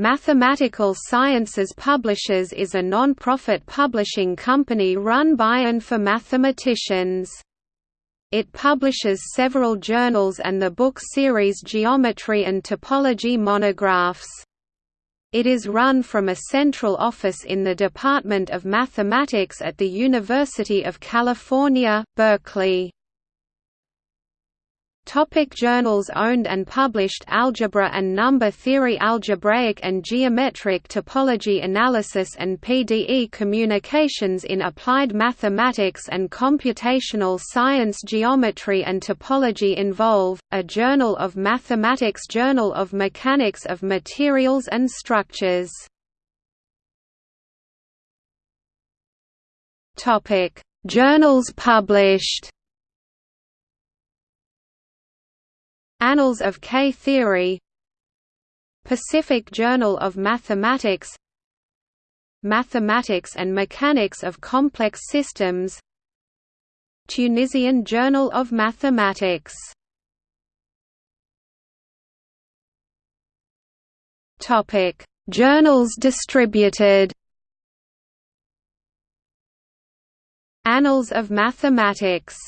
Mathematical Sciences Publishers is a non-profit publishing company run by and for mathematicians. It publishes several journals and the book series Geometry and Topology monographs. It is run from a central office in the Department of Mathematics at the University of California, Berkeley. Topic journals owned and published Algebra and Number Theory Algebraic and Geometric Topology Analysis and PDE Communications in Applied Mathematics and Computational Science Geometry and Topology Involve, a Journal of Mathematics Journal of Mechanics of Materials and Structures. Journals published Annals of K-Theory Pacific Journal of Mathematics. Mathematics and Mechanics of Complex Systems. Tunisian Journal of Mathematics. Topic: Journals distributed. Annals of Mathematics